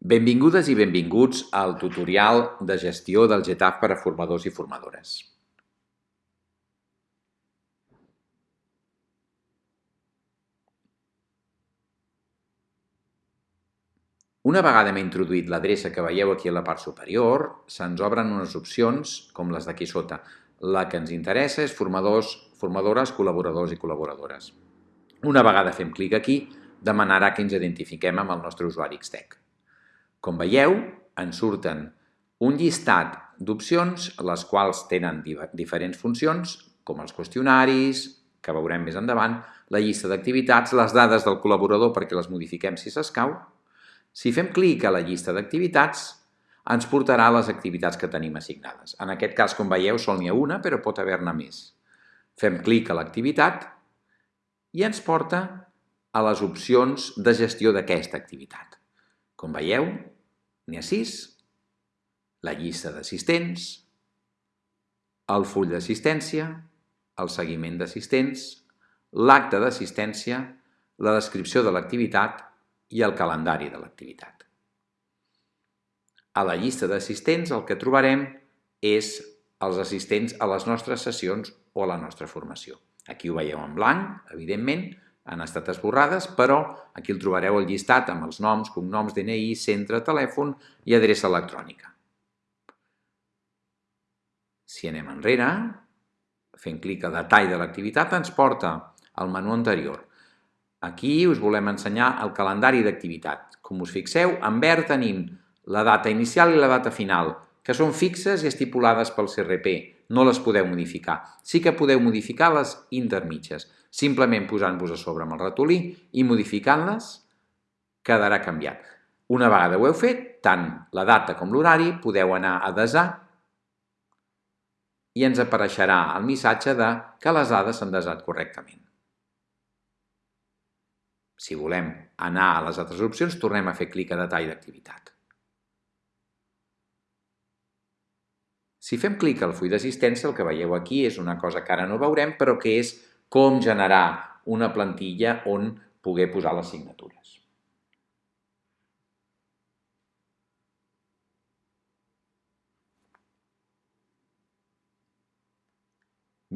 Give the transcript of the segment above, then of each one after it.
Benvingudes i benvinguts al tutorial de gestió del GTAF per a formadors i formadores. Una vegada hem introduït l'adreça que veieu aquí a la part superior, se'ns obren unes opcions com les d'aquí sota. La que ens interessa és formadors, formadores, col·laboradors i col·laboradores. Una vegada fem clic aquí, demanarà que ens identifiquem amb el nostre usuari Xtec. Com veieu, ens surten un llistat d'opcions, les quals tenen diferents funcions, com els qüestionaris, que veurem més endavant, la llista d'activitats, les dades del col·laborador perquè les modifiquem si s'escau. Si fem clic a la llista d'activitats, ens portarà les activitats que tenim assignades. En aquest cas, com veieu, sol n'hi ha una, però pot haver-ne més. Fem clic a l'activitat i ens porta a les opcions de gestió d'aquesta activitat. Com veieu, n'hi ha sis, la llista d'assistents, el full d'assistència, el seguiment d'assistents, l'acte d'assistència, la descripció de l'activitat i el calendari de l'activitat. A la llista d'assistents el que trobarem és els assistents a les nostres sessions o a la nostra formació. Aquí ho veieu en blanc, evidentment, han estat esborrades, però aquí el trobareu el llistat amb els noms, cognoms, DNI, centre, telèfon i adreça electrònica. Si anem enrere, fent clic a detall de l'activitat, ens porta al menú anterior. Aquí us volem ensenyar el calendari d'activitat. Com us fixeu, en verd tenim la data inicial i la data final, que són fixes i estipulades pel CRP, no les podeu modificar. Sí que podeu modificar les intermitges, simplement posant-vos a sobre amb el ratolí i modificant-les quedarà canviat. Una vegada ho heu fet, tant la data com l'horari, podeu anar a desar i ens apareixerà el missatge de que les dades s'han desat correctament. Si volem anar a les altres opcions, tornem a fer clic a detall d'activitat. Si fem clic al full d'assistència, el que veieu aquí és una cosa que ara no veurem, però que és com generar una plantilla on poder posar les signatures.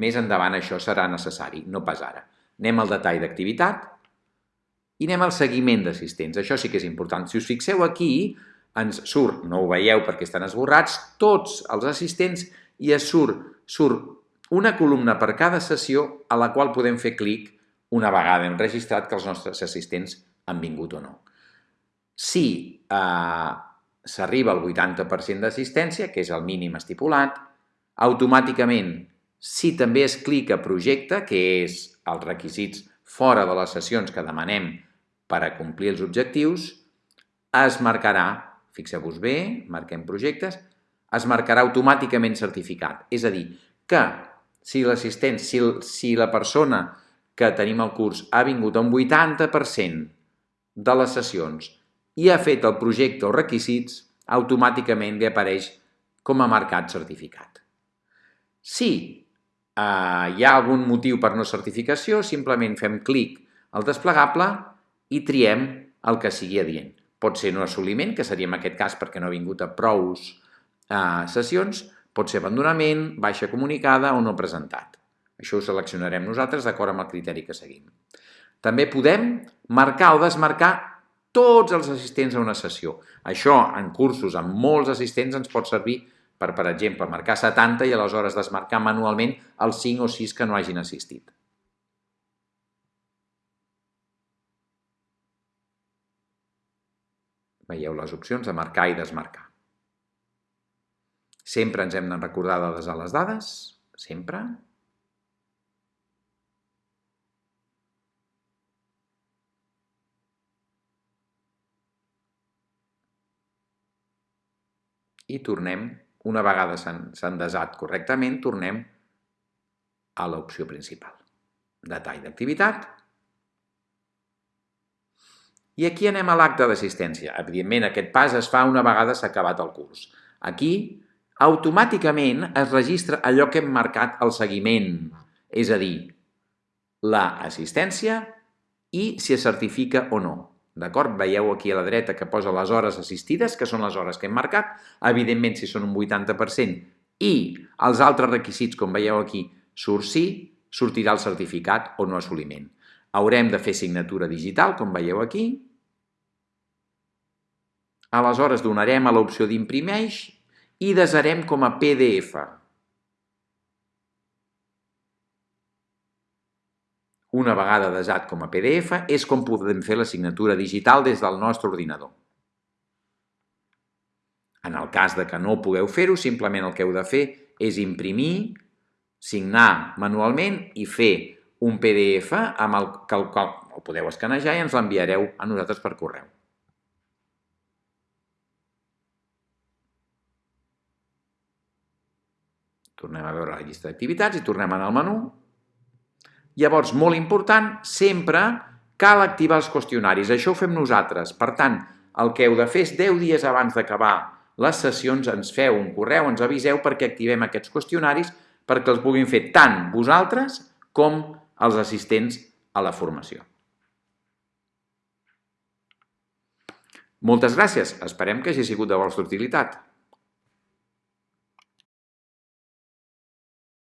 Més endavant això serà necessari, no pas ara. Anem al detall d'activitat i anem al seguiment d'assistents. Això sí que és important. Si us fixeu aquí, ens surt, no ho veieu perquè estan esborrats, tots els assistents i es surt, surt una columna per cada sessió a la qual podem fer clic una vegada hem registrat que els nostres assistents han vingut o no. Si eh, s'arriba al 80% d'assistència, que és el mínim estipulat, automàticament, si també es clica projecte, que és els requisits fora de les sessions que demanem per a complir els objectius, es marcarà Fixeu-vos bé, marquem projectes, es marcarà automàticament certificat. És a dir, que si l'assistent, si, si la persona que tenim al curs ha vingut a un 80% de les sessions i ha fet el projecte o requisits, automàticament li apareix com a marcat certificat. Si eh, hi ha algun motiu per no certificació, simplement fem clic al desplegable i triem el que sigui adient. Pot ser un assoliment, que seria en aquest cas perquè no ha vingut a prous eh, sessions, pot ser abandonament, baixa comunicada o no presentat. Això ho seleccionarem nosaltres d'acord amb el criteri que seguim. També podem marcar o desmarcar tots els assistents a una sessió. Això, en cursos amb molts assistents, ens pot servir per, per exemple, marcar 70 i aleshores desmarcar manualment els 5 o 6 que no hagin assistit. Veieu les opcions de marcar i desmarcar. Sempre ens hem de recordar de desar les dades, sempre. I tornem, una vegada s'han desat correctament, tornem a l'opció principal. Detall d'activitat, i aquí anem a l'acte d'assistència. Evidentment, aquest pas es fa una vegada s'ha acabat el curs. Aquí, automàticament es registra allò que hem marcat al seguiment, és a dir, la assistència i si es certifica o no. D'acord? Veieu aquí a la dreta que posa les hores assistides, que són les hores que hem marcat. Evidentment, si són un 80% i els altres requisits, com veieu aquí, surt sí, sortirà el certificat o no assoliment. Haurem de fer signatura digital, com veieu aquí. Aleshores donarem a l'opció d'imprimeix i desarem com a PDF. Una vegada desat com a PDF, és com podem fer la signatura digital des del nostre ordinador. En el cas de que no pugueu fer-ho, simplement el que heu de fer és imprimir, signar manualment i fer un PDF amb el que el, el podeu escanejar i ens l'enviareu a nosaltres per correu. Tornem a veure la llista d'activitats i tornem al menú Llavors, molt important, sempre cal activar els qüestionaris. Això ho fem nosaltres. Per tant, el que heu de fer és 10 dies abans d'acabar les sessions ens feu un correu, ens aviseu perquè activem aquests qüestionaris perquè els puguin fer tant vosaltres com els assistents a la formació. Moltes gràcies. Esperem que hagi sigut de vostra utilitat.